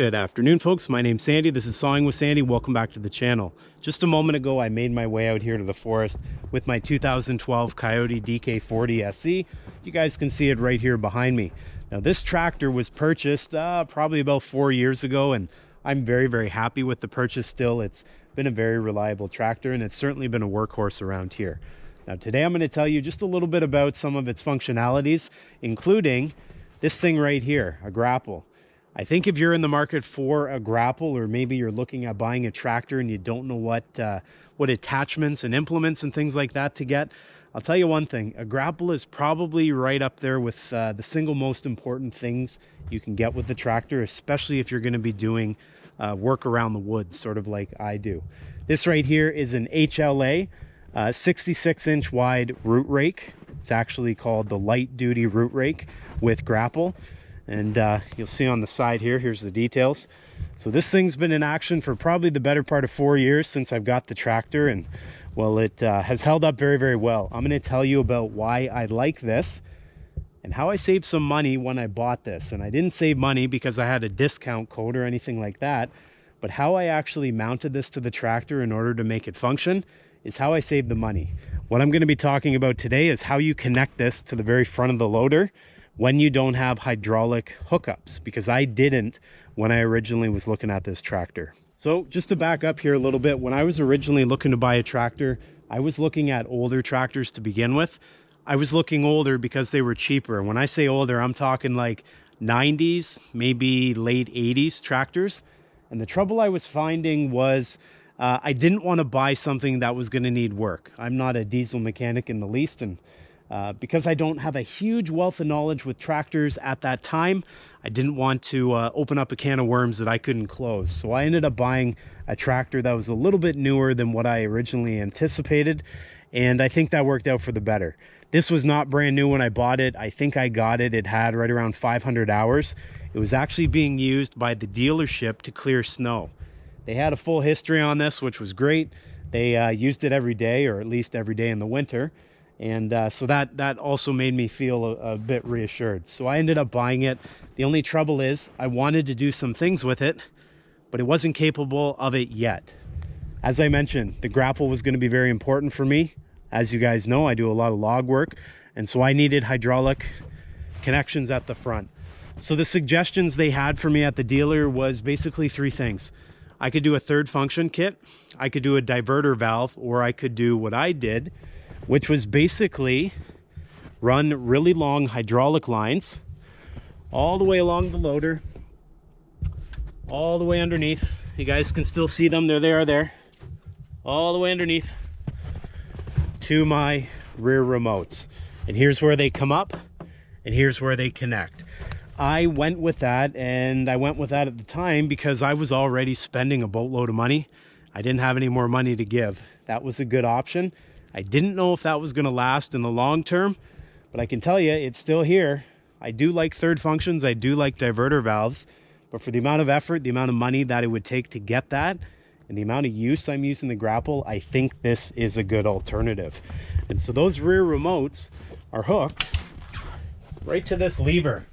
Good afternoon, folks. My name's Sandy. This is Sawing with Sandy. Welcome back to the channel. Just a moment ago, I made my way out here to the forest with my 2012 Kioti DK40 SE. You guys can see it right here behind me. Now, this tractor was purchased uh, probably about four years ago, and I'm very, very happy with the purchase still. It's been a very reliable tractor, and it's certainly been a workhorse around here. Now, today I'm going to tell you just a little bit about some of its functionalities, including this thing right here, a grapple. I think if you're in the market for a grapple or maybe you're looking at buying a tractor and you don't know what uh, what attachments and implements and things like that to get, I'll tell you one thing, a grapple is probably right up there with uh, the single most important things you can get with the tractor, especially if you're going to be doing uh, work around the woods, sort of like I do. This right here is an HLA, uh, 66 inch wide root rake. It's actually called the light duty root rake with grapple and uh, you'll see on the side here here's the details. So this thing's been in action for probably the better part of four years since I've got the tractor. And well it uh, has held up very very well. I'm going to tell you about why I like this and how I saved some money when I bought this. And I didn't save money because I had a discount code or anything like that. But how I actually mounted this to the tractor in order to make it function is how I saved the money. What I'm going to be talking about today is how you connect this to the very front of the loader when you don't have hydraulic hookups because I didn't when I originally was looking at this tractor. So just to back up here a little bit, when I was originally looking to buy a tractor, I was looking at older tractors to begin with. I was looking older because they were cheaper. When I say older, I'm talking like 90s, maybe late 80s tractors. And the trouble I was finding was uh, I didn't want to buy something that was going to need work. I'm not a diesel mechanic in the least, and uh, because I don't have a huge wealth of knowledge with tractors at that time, I didn't want to uh, open up a can of worms that I couldn't close. So I ended up buying a tractor that was a little bit newer than what I originally anticipated. And I think that worked out for the better. This was not brand new when I bought it. I think I got it. It had right around 500 hours. It was actually being used by the dealership to clear snow. They had a full history on this, which was great. They uh, used it every day, or at least every day in the winter and uh, so that that also made me feel a, a, bit reassured. So i ended up buying it. The only trouble is i wanted to do some things with it but it wasn't capable of it yet. As i mentioned the grapple was going to be very important for me. As you guys know i do a lot of log work and so i needed hydraulic connections at the front. So the suggestions they had for me at the dealer was basically three things. I could do a third function kit i could do a diverter valve or i could do what i did which was basically run really long hydraulic lines all the way along the loader, all the way underneath. You guys can still see them, there they are there, all the way underneath to my rear remotes. And here's where they come up and here's where they connect. I went with that and I went with that at the time because I was already spending a boatload of money. I didn't have any more money to give. That was a good option. I didn't know if that was going to last in the long term, but I can tell you it's still here. I do like third functions. I do like diverter valves, but for the amount of effort, the amount of money that it would take to get that, and the amount of use I'm using the grapple, I think this is a good alternative. And so those rear remotes are hooked right to this lever.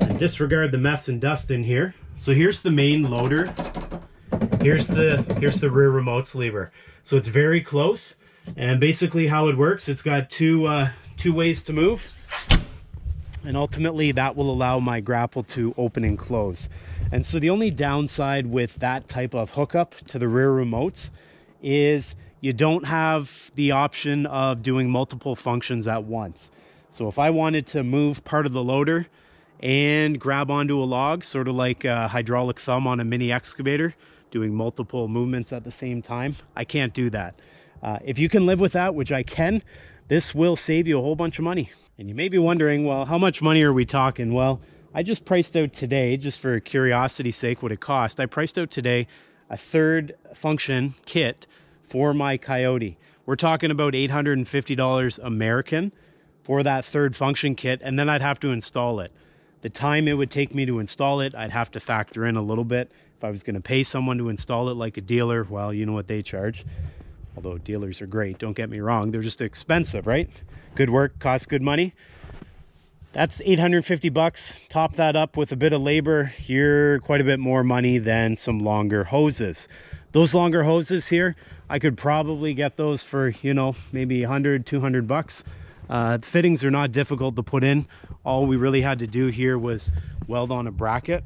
And disregard the mess and dust in here. So here's the main loader. Here's the here's the rear remotes lever. So it's very close. And basically how it works, it's got two, uh, two ways to move. And ultimately that will allow my grapple to open and close. And so the only downside with that type of hookup to the rear remotes is you don't have the option of doing multiple functions at once. So if I wanted to move part of the loader and grab onto a log, sort of like a hydraulic thumb on a mini excavator, doing multiple movements at the same time, I can't do that. Uh, if you can live with that, which I can, this will save you a whole bunch of money. And you may be wondering, well, how much money are we talking? Well, I just priced out today, just for curiosity's sake, what it cost. I priced out today a third function kit for my Kioti. We're talking about $850 American for that third function kit, and then I'd have to install it. The time it would take me to install it, I'd have to factor in a little bit. If I was going to pay someone to install it like a dealer, well, you know what they charge although dealers are great don't get me wrong they're just expensive right good work costs good money that's 850 bucks. Top that up with a bit of labor, you're quite a bit more money than some longer hoses. Those longer hoses here, I could probably get those for, you know, maybe 100, 200 bucks. Uh, fittings are not difficult to put in. All we really had to do here was weld on a bracket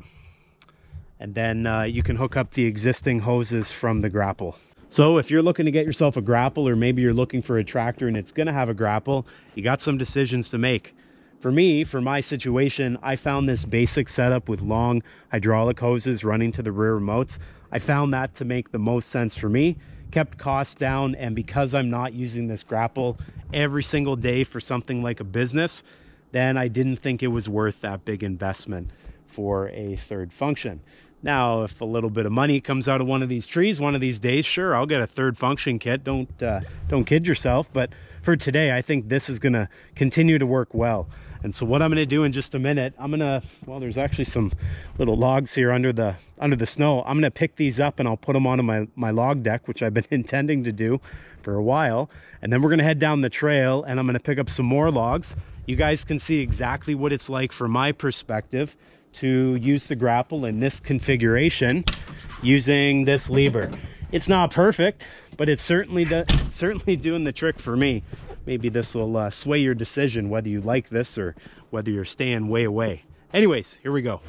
and then uh, you can hook up the existing hoses from the grapple. So if you're looking to get yourself a grapple or maybe you're looking for a tractor and it's gonna have a grapple, you got some decisions to make. For me, for my situation, I found this basic setup with long hydraulic hoses running to the rear remotes. I found that to make the most sense for me, kept costs down, and because I'm not using this grapple every single day for something like a business, then I didn't think it was worth that big investment for a third function. Now, if a little bit of money comes out of one of these trees one of these days, sure, I'll get a third function kit. Don't uh, don't kid yourself. But for today, I think this is going to continue to work well. And so what I'm going to do in just a minute, I'm going to, well, there's actually some little logs here under the under the snow. I'm going to pick these up and I'll put them onto my, my log deck, which I've been intending to do for a while. And then we're going to head down the trail and I'm going to pick up some more logs. You guys can see exactly what it's like from my perspective to use the grapple in this configuration using this lever. It's not perfect, but it's certainly certainly doing the trick for me maybe this will uh, sway your decision whether you like this or whether you're staying way away. Anyways, here we go.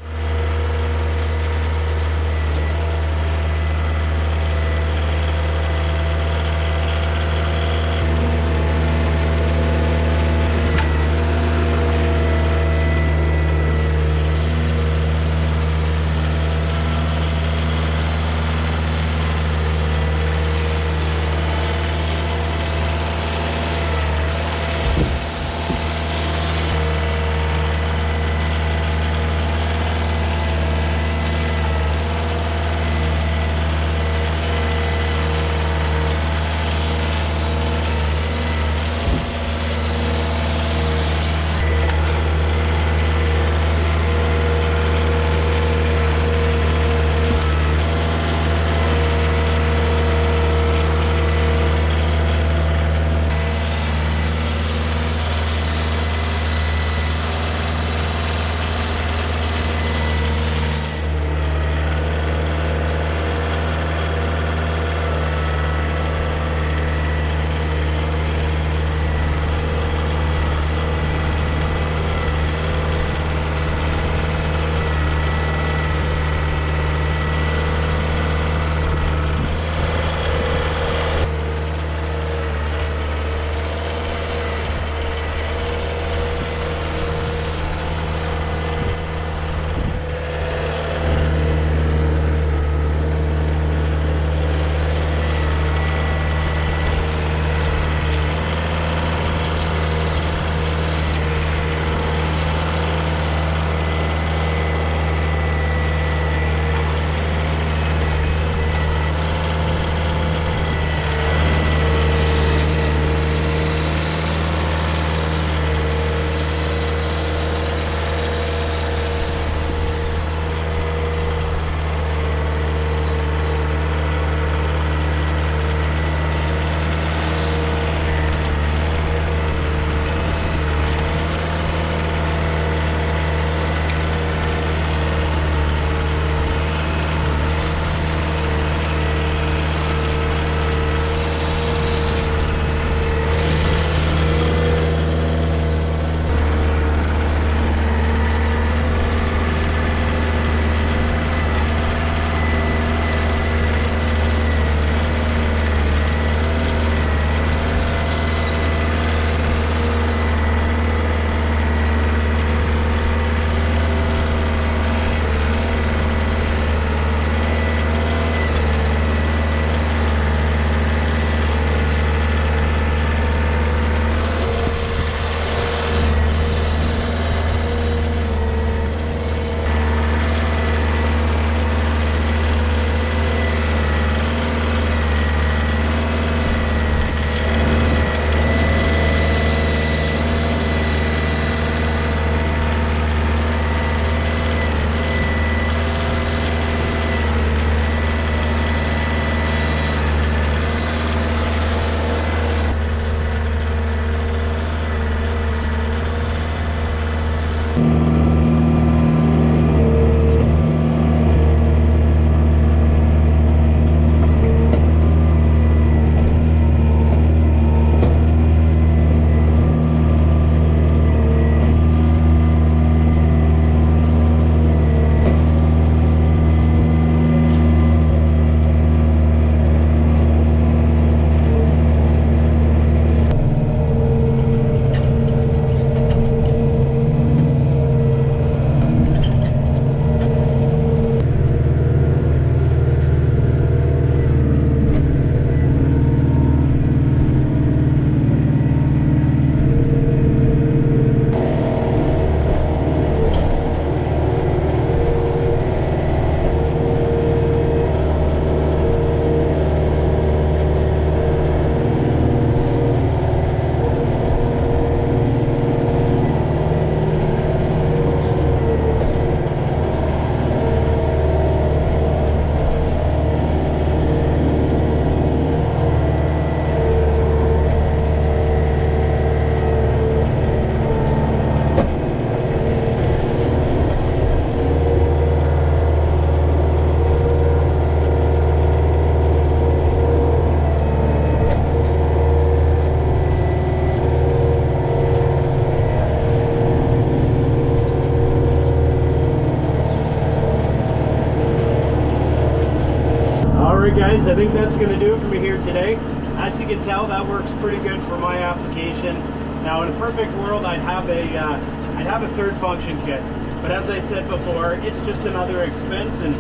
Guys, I think that's gonna do it for me here today. As you can tell, that works pretty good for my application. Now, in a perfect world, I'd have a, uh, I'd have a third function kit. But as I said before, it's just another expense. And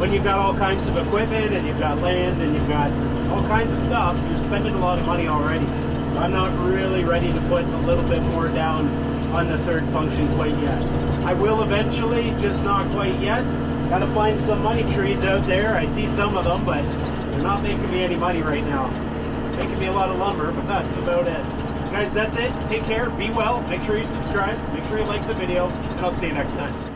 when you've got all kinds of equipment and you've got land and you've got all kinds of stuff, you're spending a lot of money already. So I'm not really ready to put a little bit more down on the third function quite yet. I will eventually, just not quite yet. Gotta find some money trees out there. I see some of them, but they're not making me any money right now. Making me a lot of lumber, but that's about it. Guys, that's it. Take care, be well, make sure you subscribe, make sure you like the video, and I'll see you next time.